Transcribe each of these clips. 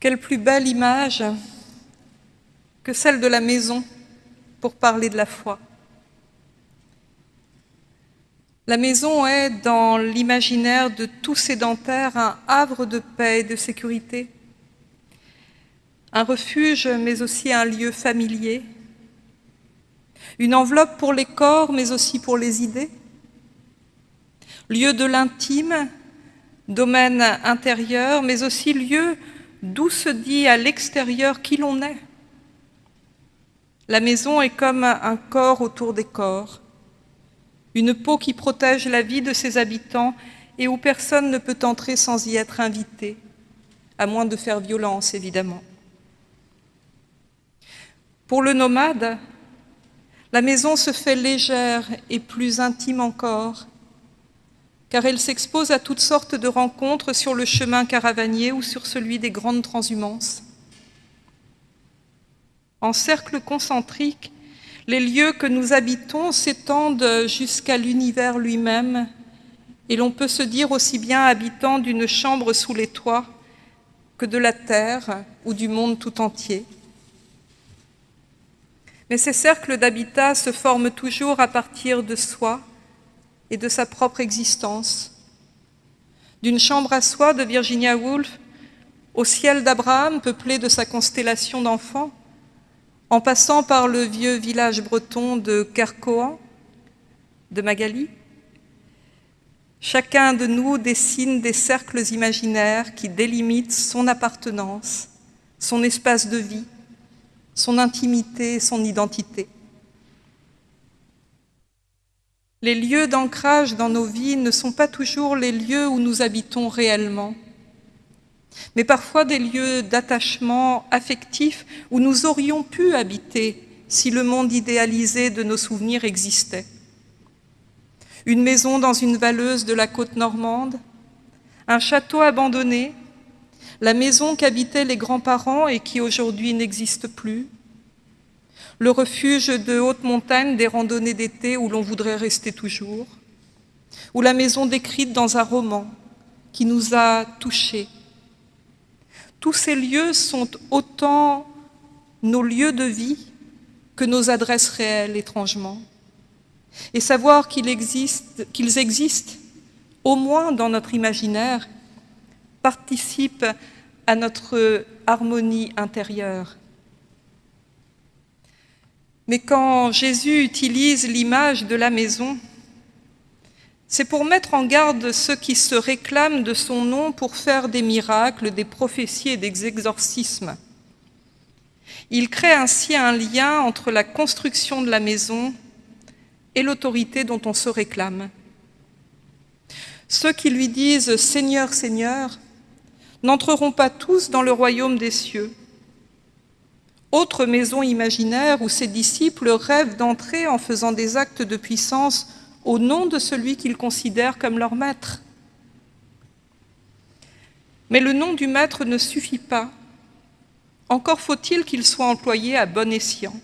Quelle plus belle image que celle de la maison pour parler de la foi. La maison est, dans l'imaginaire de tout sédentaire, un havre de paix et de sécurité, un refuge, mais aussi un lieu familier, une enveloppe pour les corps, mais aussi pour les idées, lieu de l'intime, domaine intérieur, mais aussi lieu d'où se dit à l'extérieur qui l'on est. La maison est comme un corps autour des corps, une peau qui protège la vie de ses habitants et où personne ne peut entrer sans y être invité, à moins de faire violence, évidemment. Pour le nomade, la maison se fait légère et plus intime encore, car elle s'expose à toutes sortes de rencontres sur le chemin caravanier ou sur celui des grandes transhumances. En cercle concentrique, les lieux que nous habitons s'étendent jusqu'à l'univers lui-même, et l'on peut se dire aussi bien habitant d'une chambre sous les toits que de la terre ou du monde tout entier. Mais ces cercles d'habitat se forment toujours à partir de soi, et de sa propre existence. D'une chambre à soi de Virginia Woolf au ciel d'Abraham peuplé de sa constellation d'enfants, en passant par le vieux village breton de Kerkoan, de Magali, chacun de nous dessine des cercles imaginaires qui délimitent son appartenance, son espace de vie, son intimité son identité. Les lieux d'ancrage dans nos vies ne sont pas toujours les lieux où nous habitons réellement, mais parfois des lieux d'attachement affectif où nous aurions pu habiter si le monde idéalisé de nos souvenirs existait. Une maison dans une valleuse de la côte normande, un château abandonné, la maison qu'habitaient les grands-parents et qui aujourd'hui n'existe plus, le refuge de haute montagne des randonnées d'été où l'on voudrait rester toujours, ou la maison décrite dans un roman qui nous a touchés. Tous ces lieux sont autant nos lieux de vie que nos adresses réelles, étrangement. Et savoir qu'ils existent, existent, au moins dans notre imaginaire, participe à notre harmonie intérieure mais quand Jésus utilise l'image de la maison, c'est pour mettre en garde ceux qui se réclament de son nom pour faire des miracles, des prophéties et des exorcismes. Il crée ainsi un lien entre la construction de la maison et l'autorité dont on se réclame. Ceux qui lui disent « Seigneur, Seigneur » n'entreront pas tous dans le royaume des cieux, autre maison imaginaire où ses disciples rêvent d'entrer en faisant des actes de puissance au nom de celui qu'ils considèrent comme leur maître. Mais le nom du maître ne suffit pas. Encore faut-il qu'il soit employé à bon escient.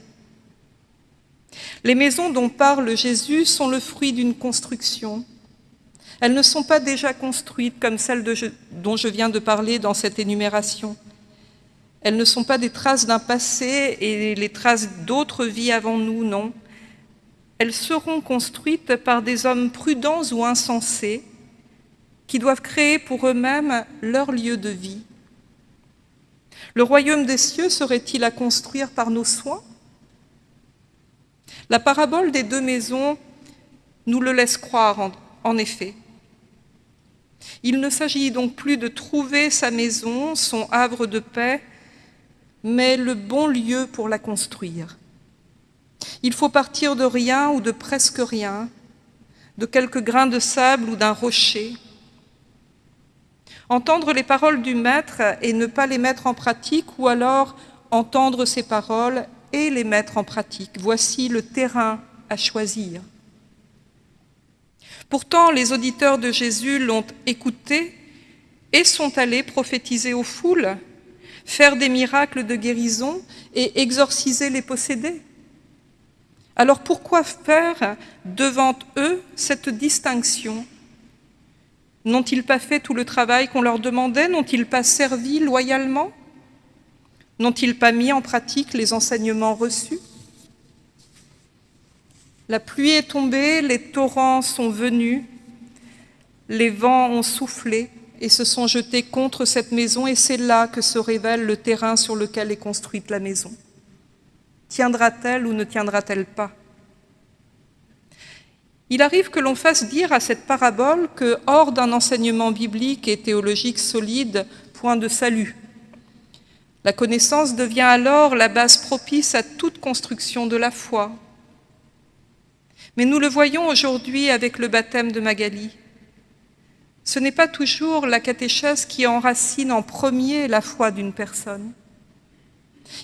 Les maisons dont parle Jésus sont le fruit d'une construction. Elles ne sont pas déjà construites comme celles dont je viens de parler dans cette énumération. Elles ne sont pas des traces d'un passé et les traces d'autres vies avant nous, non. Elles seront construites par des hommes prudents ou insensés qui doivent créer pour eux-mêmes leur lieu de vie. Le royaume des cieux serait-il à construire par nos soins? La parabole des deux maisons nous le laisse croire, en, effet. Il ne s'agit donc plus de trouver sa maison, son havre de paix, mais le bon lieu pour la construire. Il faut partir de rien ou de presque rien, de quelques grains de sable ou d'un rocher. Entendre les paroles du Maître et ne pas les mettre en pratique, ou alors entendre ces paroles et les mettre en pratique. Voici le terrain à choisir. Pourtant, les auditeurs de Jésus l'ont écouté et sont allés prophétiser aux foules faire des miracles de guérison et exorciser les possédés. Alors pourquoi faire devant eux cette distinction? N'ont-ils pas fait tout le travail qu'on leur demandait? N'ont-ils pas servi loyalement? N'ont-ils pas mis en pratique les enseignements reçus? La pluie est tombée, les torrents sont venus, les vents ont soufflé et se sont jetés contre cette maison, et c'est là que se révèle le terrain sur lequel est construite la maison. Tiendra-t-elle ou ne tiendra-t-elle pas? Il arrive que l'on fasse dire à cette parabole que, hors d'un enseignement biblique et théologique solide, point de salut. La connaissance devient alors la base propice à toute construction de la foi. Mais nous le voyons aujourd'hui avec le baptême de Magali. Ce n'est pas toujours la catéchèse qui enracine en premier la foi d'une personne.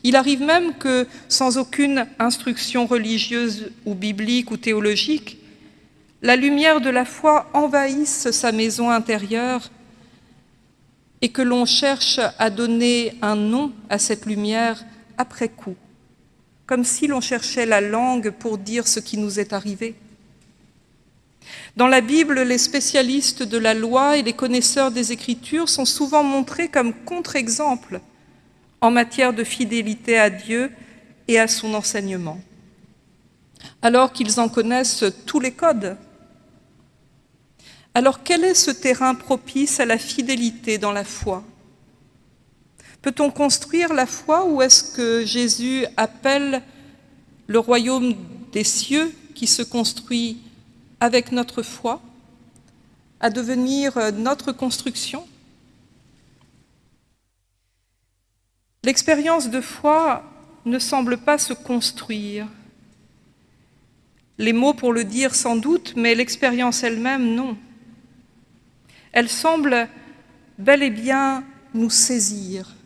Il arrive même que, sans aucune instruction religieuse ou biblique ou théologique, la lumière de la foi envahisse sa maison intérieure et que l'on cherche à donner un nom à cette lumière après coup, comme si l'on cherchait la langue pour dire ce qui nous est arrivé. Dans la Bible, les spécialistes de la loi et les connaisseurs des Écritures sont souvent montrés comme contre-exemples en matière de fidélité à Dieu et à son enseignement, alors qu'ils en connaissent tous les codes. Alors quel est ce terrain propice à la fidélité dans la foi? Peut-on construire la foi ou est-ce que Jésus appelle le royaume des cieux qui se construit avec notre foi, à devenir euh, notre construction. L'expérience de foi ne semble pas se construire. Les mots pour le dire sans doute, mais l'expérience elle-même, non. Elle semble bel et bien nous saisir.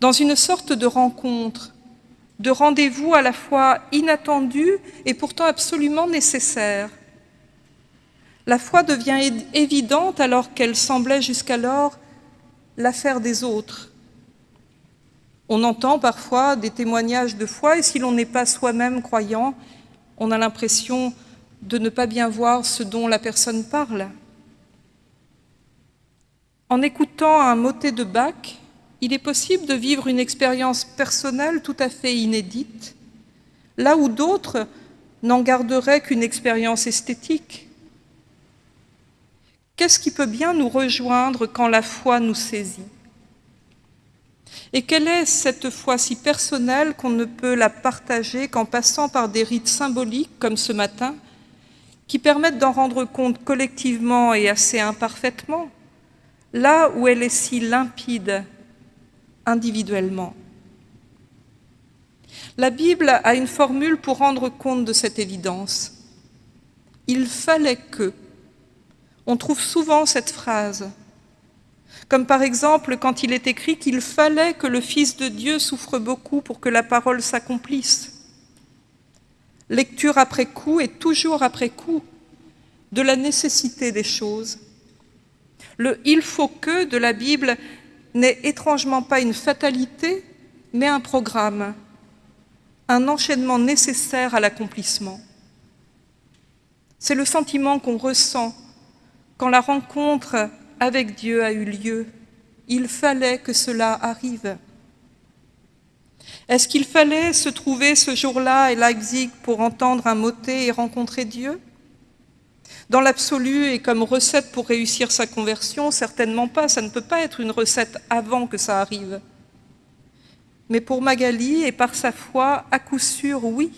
Dans une sorte de rencontre de rendez-vous à la fois inattendu et pourtant absolument nécessaire. La foi devient évidente alors qu'elle semblait jusqu'alors l'affaire des autres. On entend parfois des témoignages de foi et si l'on n'est pas soi-même croyant, on a l'impression de ne pas bien voir ce dont la personne parle. En écoutant un motet de Bach, il est possible de vivre une expérience personnelle tout à fait inédite, là où d'autres n'en garderaient qu'une expérience esthétique. Qu'est-ce qui peut bien nous rejoindre quand la foi nous saisit? Et quelle est cette foi si personnelle qu'on ne peut la partager qu'en passant par des rites symboliques, comme ce matin, qui permettent d'en rendre compte collectivement et assez imparfaitement, là où elle est si limpide? Individuellement. La Bible a une formule pour rendre compte de cette évidence. Il fallait que. On trouve souvent cette phrase, comme par exemple quand il est écrit qu'il fallait que le Fils de Dieu souffre beaucoup pour que la parole s'accomplisse. Lecture après coup et toujours après coup de la nécessité des choses. Le « il faut que » de la Bible n'est étrangement pas une fatalité, mais un programme, un enchaînement nécessaire à l'accomplissement. C'est le sentiment qu'on ressent quand la rencontre avec Dieu a eu lieu. Il fallait que cela arrive. Est-ce qu'il fallait se trouver ce jour-là à Leipzig pour entendre un motet et rencontrer Dieu? Dans l'absolu et comme recette pour réussir sa conversion, certainement pas. Ça ne peut pas être une recette avant que ça arrive. Mais pour Magali et par sa foi, à coup sûr, oui.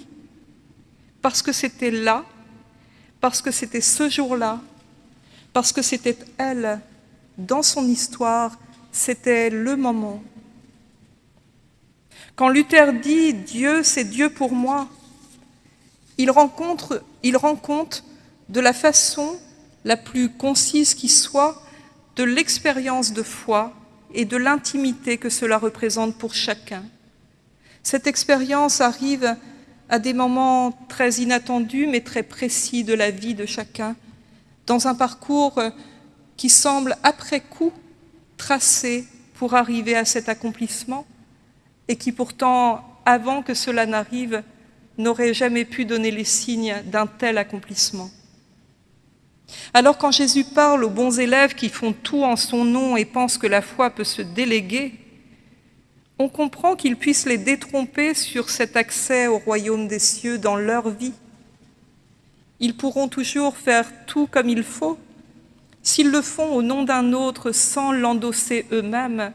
Parce que c'était là, parce que c'était ce jour-là, parce que c'était elle, dans son histoire, c'était le moment. Quand Luther dit « Dieu, c'est Dieu pour moi », il rencontre, il rencontre de la façon la plus concise qui soit de l'expérience de foi et de l'intimité que cela représente pour chacun. Cette expérience arrive à des moments très inattendus mais très précis de la vie de chacun, dans un parcours qui semble après coup tracé pour arriver à cet accomplissement et qui pourtant, avant que cela n'arrive, n'aurait jamais pu donner les signes d'un tel accomplissement. Alors quand Jésus parle aux bons élèves qui font tout en son nom et pensent que la foi peut se déléguer, on comprend qu'il puisse les détromper sur cet accès au royaume des cieux dans leur vie. Ils pourront toujours faire tout comme il faut. S'ils le font au nom d'un autre sans l'endosser eux-mêmes,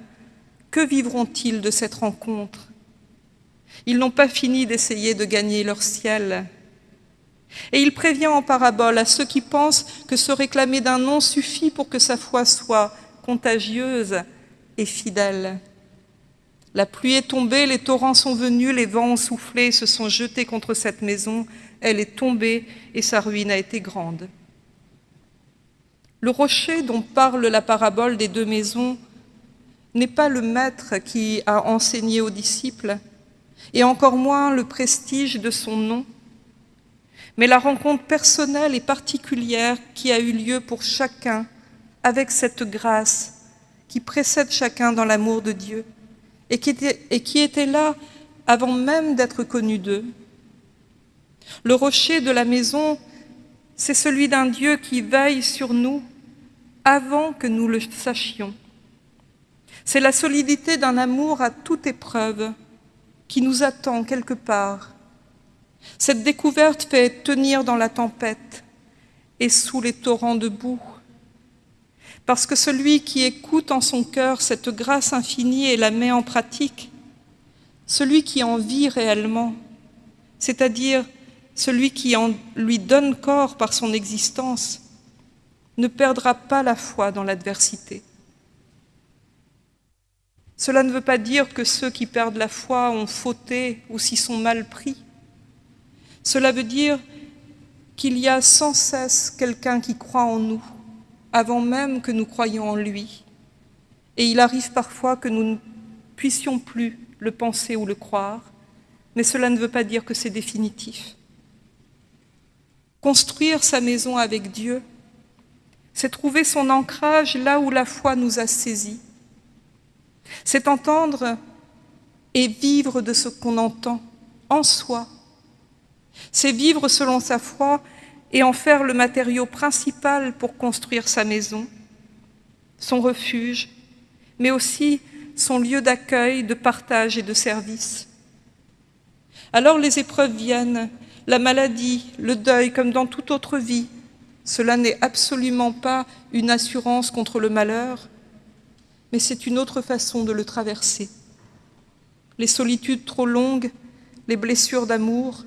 que vivront-ils de cette rencontre? Ils n'ont pas fini d'essayer de gagner leur ciel. Et il prévient en parabole à ceux qui pensent que se réclamer d'un nom suffit pour que sa foi soit contagieuse et fidèle. La pluie est tombée, les torrents sont venus, les vents ont soufflé, se sont jetés contre cette maison. Elle est tombée et sa ruine a été grande. Le rocher dont parle la parabole des deux maisons n'est pas le maître qui a enseigné aux disciples, et encore moins le prestige de son nom, mais la rencontre personnelle et particulière qui a eu lieu pour chacun avec cette grâce qui précède chacun dans l'amour de Dieu et qui était, et qui était là avant même d'être connu d'eux. Le rocher de la maison, c'est celui d'un Dieu qui veille sur nous avant que nous le sachions. C'est la solidité d'un amour à toute épreuve qui nous attend quelque part. Cette découverte fait tenir dans la tempête et sous les torrents de boue parce que celui qui écoute en son cœur cette grâce infinie et la met en pratique, celui qui en vit réellement, c'est-à-dire celui qui en lui donne corps par son existence, ne perdra pas la foi dans l'adversité. Cela ne veut pas dire que ceux qui perdent la foi ont fauté ou s'y sont mal pris. Cela veut dire qu'il y a sans cesse quelqu'un qui croit en nous, avant même que nous croyions en lui. Et il arrive parfois que nous ne puissions plus le penser ou le croire, mais cela ne veut pas dire que c'est définitif. Construire sa maison avec Dieu, c'est trouver son ancrage là où la foi nous a saisis. C'est entendre et vivre de ce qu'on entend en soi. C'est vivre selon sa foi et en faire le matériau principal pour construire sa maison, son refuge, mais aussi son lieu d'accueil, de partage et de service. Alors les épreuves viennent, la maladie, le deuil, comme dans toute autre vie. Cela n'est absolument pas une assurance contre le malheur, mais c'est une autre façon de le traverser. Les solitudes trop longues, les blessures d'amour,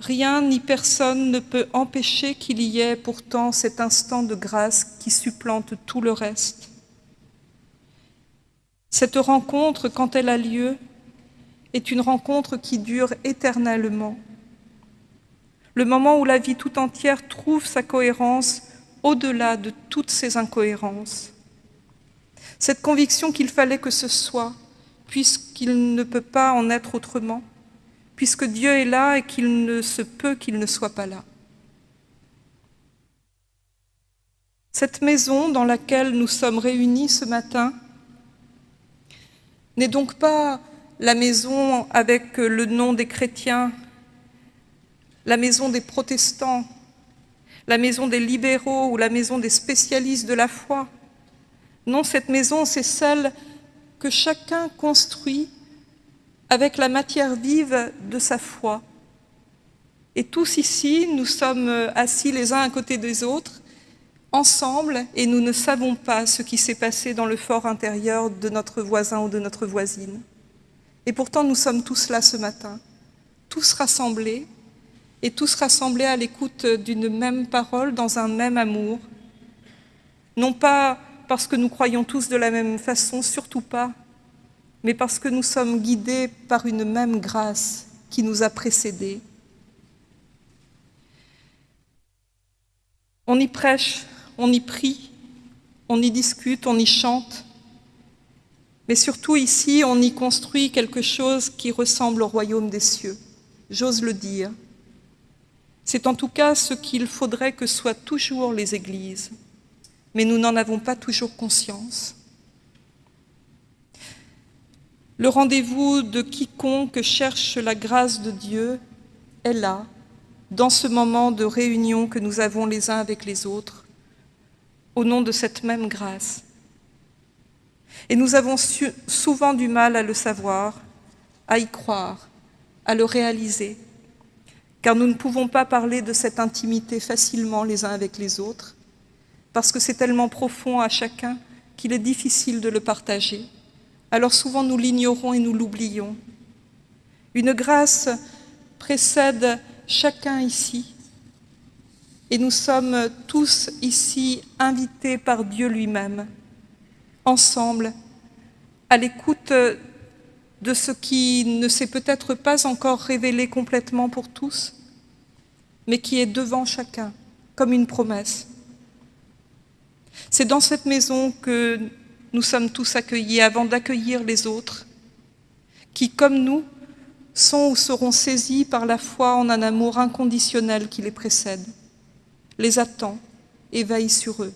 Rien ni personne ne peut empêcher qu'il y ait pourtant cet instant de grâce qui supplante tout le reste. Cette rencontre, quand elle a lieu, est une rencontre qui dure éternellement. Le moment où la vie tout entière trouve sa cohérence au-delà de toutes ses incohérences. Cette conviction qu'il fallait que ce soit, puisqu'il ne peut pas en être autrement puisque Dieu est là et qu'il ne se peut qu'il ne soit pas là. Cette maison dans laquelle nous sommes réunis ce matin n'est donc pas la maison avec le nom des chrétiens, la maison des protestants, la maison des libéraux ou la maison des spécialistes de la foi. Non, cette maison, c'est celle que chacun construit avec la matière vive de sa foi. Et tous ici, nous sommes assis les uns à côté des autres, ensemble, et nous ne savons pas ce qui s'est passé dans le fort intérieur de notre voisin ou de notre voisine. Et pourtant, nous sommes tous là ce matin, tous rassemblés, et tous rassemblés à l'écoute d'une même parole, dans un même amour. Non pas parce que nous croyons tous de la même façon, surtout pas, mais parce que nous sommes guidés par une même grâce qui nous a précédés. On y prêche, on y prie, on y discute, on y chante, mais surtout ici, on y construit quelque chose qui ressemble au royaume des cieux, j'ose le dire. C'est en tout cas ce qu'il faudrait que soient toujours les églises, mais nous n'en avons pas toujours conscience. Le rendez-vous de quiconque cherche la grâce de Dieu est là, dans ce moment de réunion que nous avons les uns avec les autres, au nom de cette même grâce. Et nous avons souvent du mal à le savoir, à y croire, à le réaliser, car nous ne pouvons pas parler de cette intimité facilement les uns avec les autres, parce que c'est tellement profond à chacun qu'il est difficile de le partager. Alors souvent nous l'ignorons et nous l'oublions. Une grâce précède chacun ici, et nous sommes tous ici invités par Dieu lui-même, ensemble, à l'écoute de ce qui ne s'est peut-être pas encore révélé complètement pour tous, mais qui est devant chacun, comme une promesse. C'est dans cette maison que nous sommes tous accueillis avant d'accueillir les autres, qui, comme nous, sont ou seront saisis par la foi en un amour inconditionnel qui les précède, les attend et veille sur eux.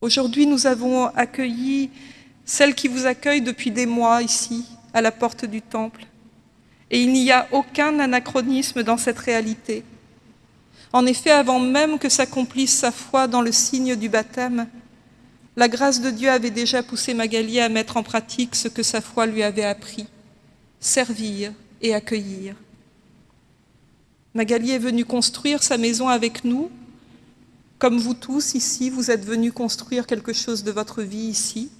Aujourd'hui, nous avons accueilli celle qui vous accueille depuis des mois ici, à la porte du Temple. Et il n'y a aucun anachronisme dans cette réalité. En effet, avant même que s'accomplisse sa foi dans le signe du baptême, la grâce de Dieu avait déjà poussé Magali à mettre en pratique ce que sa foi lui avait appris, servir et accueillir. Magali est venue construire sa maison avec nous, comme vous tous ici, vous êtes venus construire quelque chose de votre vie ici,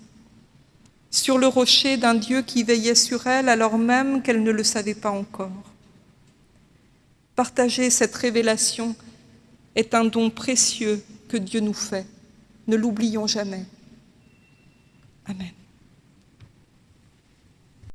sur le rocher d'un Dieu qui veillait sur elle alors même qu'elle ne le savait pas encore. Partager cette révélation est un don précieux que Dieu nous fait. Ne l'oublions jamais. Amen.